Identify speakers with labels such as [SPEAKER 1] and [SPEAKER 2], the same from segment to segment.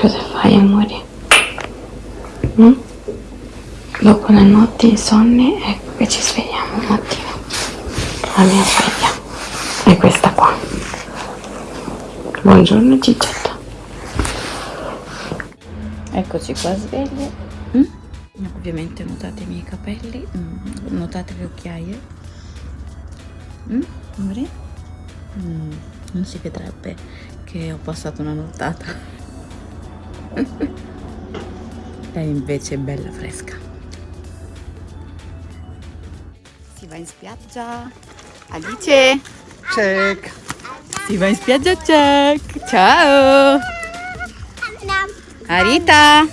[SPEAKER 1] Cosa fai amore? Mm? Dopo le notti insonni ecco che ci svegliamo un mattino. La mia sveglia è questa qua. Buongiorno Gigietta. Eccoci qua sveglie. Mm? Ovviamente notate i miei capelli, mm. notate le occhiaie. Mm? Amore? Mm. Non si vedrebbe che ho passato una nottata. Lei invece è bella fresca. Si va in spiaggia. Alice.
[SPEAKER 2] Check.
[SPEAKER 1] Si va in spiaggia, check. Ciao. Arita.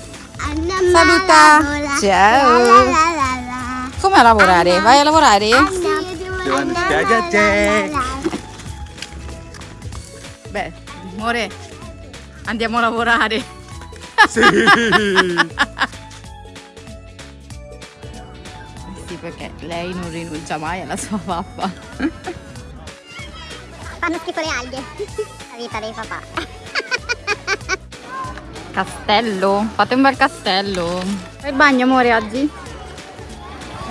[SPEAKER 1] Saluta. Ciao. Come a lavorare? Vai a lavorare? Beh, amore, andiamo a lavorare.
[SPEAKER 2] Sì.
[SPEAKER 1] Sì, perché lei non rinuncia mai alla sua pappa.
[SPEAKER 3] Fanno schifo le alghe. La vita dei papà.
[SPEAKER 1] Castello, fate un bel castello. Fai il bagno amore oggi?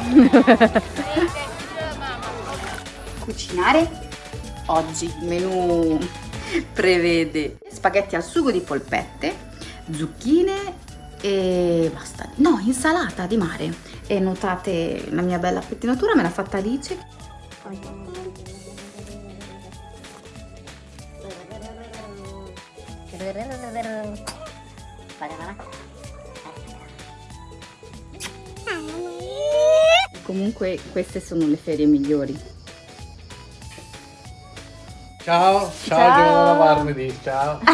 [SPEAKER 1] Cucinare? Oggi il menù prevede spaghetti al sugo di polpette, zucchine e basta. No, insalata di mare. E notate la mia bella pettinatura, me l'ha fatta Alice. Comunque queste sono le ferie migliori.
[SPEAKER 2] Ciao, ciao,
[SPEAKER 1] Ciao.
[SPEAKER 2] devo lavarmi di ciao.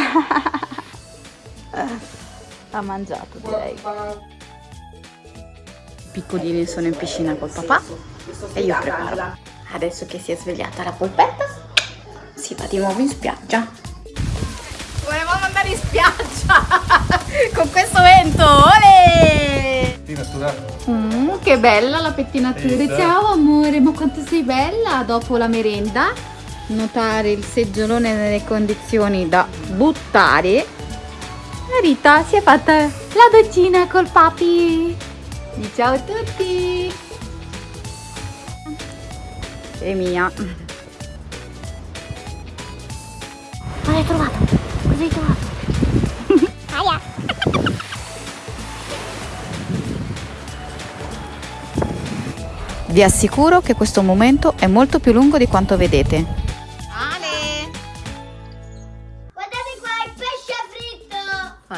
[SPEAKER 1] Ha mangiato direi. I piccolini sono in piscina col papà e io preparo. Adesso che si è svegliata la polpetta, si va di nuovo in spiaggia. Volevamo andare in spiaggia con questo vento, ole! Mm, che bella la pettinatura. Ciao amore, ma quanto sei bella dopo la merenda. Notare il seggiolone nelle condizioni da buttare. La Rita si è fatta la doccina col papi. Di ciao a tutti. E mia.
[SPEAKER 3] Cosa hai trovato? Cosa hai trovato? Aia.
[SPEAKER 1] Vi assicuro che questo momento è molto più lungo di quanto vedete.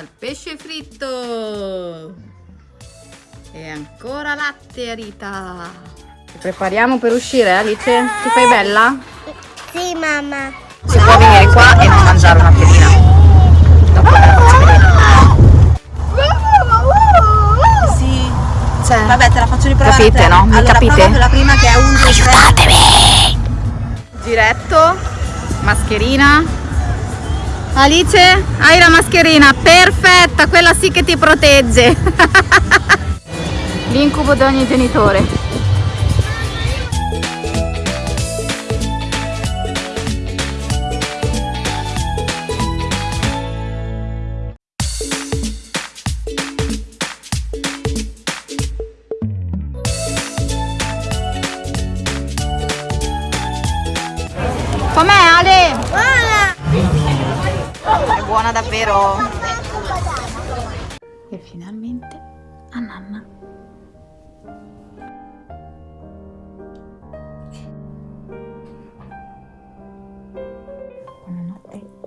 [SPEAKER 3] Il pesce fritto
[SPEAKER 1] e ancora latte Rita ci prepariamo per uscire Alice? ti fai bella?
[SPEAKER 3] Sì, mamma.
[SPEAKER 1] si può venire qua e non mangiare una piedina dopo la faccio vedere
[SPEAKER 4] Sì,
[SPEAKER 1] cioè,
[SPEAKER 4] vabbè te la faccio riprovare
[SPEAKER 1] Capite, no? Mi
[SPEAKER 4] allora,
[SPEAKER 1] capite?
[SPEAKER 4] la prima che è un 2 3
[SPEAKER 1] giretto mascherina Alice hai la mascherina perfetta quella sì che ti protegge l'incubo di ogni genitore Com'è Ale? È buona davvero! E finalmente a nanna. Buonanotte.